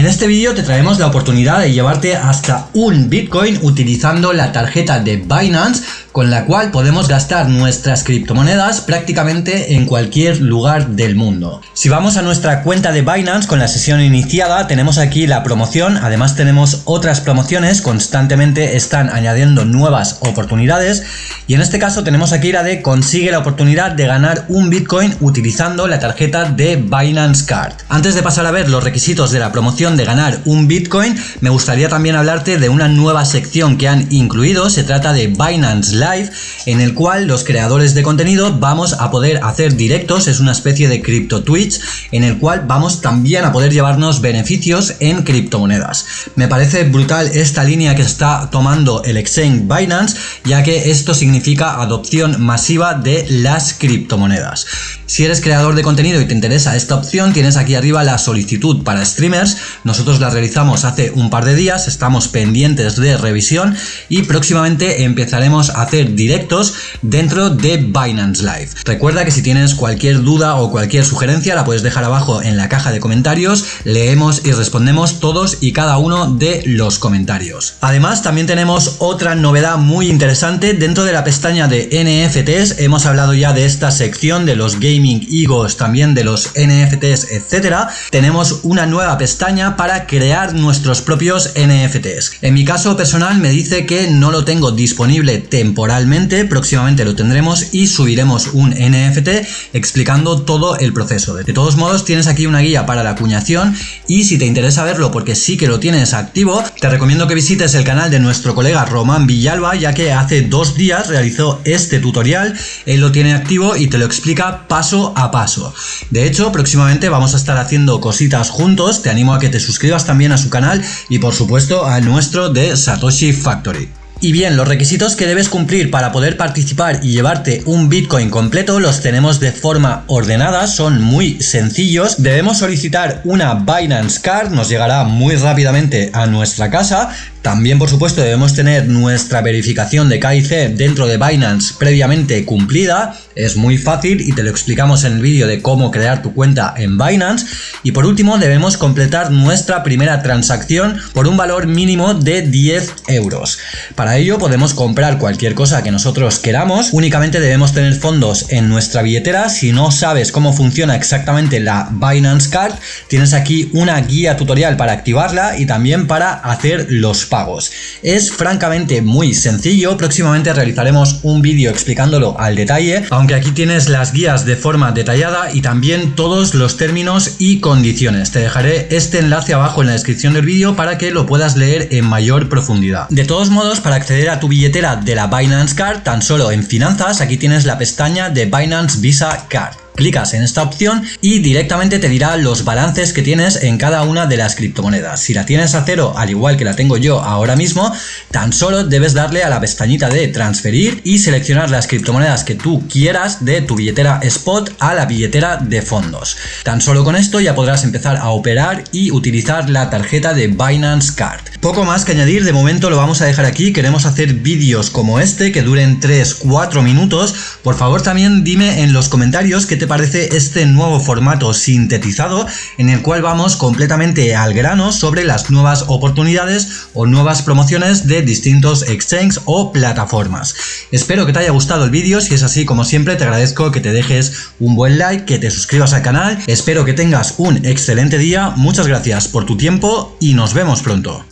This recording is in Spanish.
En este vídeo te traemos la oportunidad de llevarte hasta un Bitcoin utilizando la tarjeta de Binance con la cual podemos gastar nuestras criptomonedas prácticamente en cualquier lugar del mundo. Si vamos a nuestra cuenta de Binance con la sesión iniciada, tenemos aquí la promoción, además tenemos otras promociones, constantemente están añadiendo nuevas oportunidades y en este caso tenemos aquí la de consigue la oportunidad de ganar un Bitcoin utilizando la tarjeta de Binance Card. Antes de pasar a ver los requisitos de la promoción de ganar un Bitcoin, me gustaría también hablarte de una nueva sección que han incluido, se trata de Binance Live, en el cual los creadores de contenido vamos a poder hacer directos, es una especie de cripto Twitch, en el cual vamos también a poder llevarnos beneficios en criptomonedas. Me parece brutal esta línea que está tomando el exchange Binance, ya que esto significa adopción masiva de las criptomonedas. Si eres creador de contenido y te interesa esta opción, tienes aquí arriba la solicitud para streamers. Nosotros la realizamos hace un par de días, estamos pendientes de revisión y próximamente empezaremos a directos dentro de Binance Live. Recuerda que si tienes cualquier duda o cualquier sugerencia la puedes dejar abajo en la caja de comentarios, leemos y respondemos todos y cada uno de los comentarios. Además también tenemos otra novedad muy interesante dentro de la pestaña de NFTs, hemos hablado ya de esta sección de los gaming, egos, también de los NFTs, etcétera, tenemos una nueva pestaña para crear nuestros propios NFTs. En mi caso personal me dice que no lo tengo disponible temporalmente, próximamente lo tendremos y subiremos un NFT explicando todo el proceso. De todos modos tienes aquí una guía para la acuñación y si te interesa verlo porque sí que lo tienes activo, te recomiendo que visites el canal de nuestro colega Román Villalba ya que hace dos días realizó este tutorial, él lo tiene activo y te lo explica paso a paso. De hecho, próximamente vamos a estar haciendo cositas juntos, te animo a que te suscribas también a su canal y por supuesto al nuestro de Satoshi Factory. Y bien, los requisitos que debes cumplir para poder participar y llevarte un Bitcoin completo los tenemos de forma ordenada, son muy sencillos. Debemos solicitar una Binance Card, nos llegará muy rápidamente a nuestra casa. También, por supuesto, debemos tener nuestra verificación de KIC dentro de Binance previamente cumplida. Es muy fácil y te lo explicamos en el vídeo de cómo crear tu cuenta en Binance. Y por último, debemos completar nuestra primera transacción por un valor mínimo de 10 euros. Para ello podemos comprar cualquier cosa que nosotros queramos. Únicamente debemos tener fondos en nuestra billetera. Si no sabes cómo funciona exactamente la Binance Card, tienes aquí una guía tutorial para activarla y también para hacer los pagos. Es francamente muy sencillo, próximamente realizaremos un vídeo explicándolo al detalle, aunque aquí tienes las guías de forma detallada y también todos los términos y condiciones. Te dejaré este enlace abajo en la descripción del vídeo para que lo puedas leer en mayor profundidad. De todos modos, para acceder a tu billetera de la Binance Card, tan solo en finanzas, aquí tienes la pestaña de Binance Visa Card. Clicas en esta opción y directamente te dirá los balances que tienes en cada una de las criptomonedas. Si la tienes a cero, al igual que la tengo yo ahora mismo, tan solo debes darle a la pestañita de transferir y seleccionar las criptomonedas que tú quieras de tu billetera spot a la billetera de fondos. Tan solo con esto ya podrás empezar a operar y utilizar la tarjeta de Binance Card. Poco más que añadir, de momento lo vamos a dejar aquí, queremos hacer vídeos como este que duren 3-4 minutos. Por favor también dime en los comentarios qué te parece este nuevo formato sintetizado en el cual vamos completamente al grano sobre las nuevas oportunidades o nuevas promociones de distintos exchanges o plataformas. Espero que te haya gustado el vídeo, si es así como siempre te agradezco que te dejes un buen like, que te suscribas al canal, espero que tengas un excelente día, muchas gracias por tu tiempo y nos vemos pronto.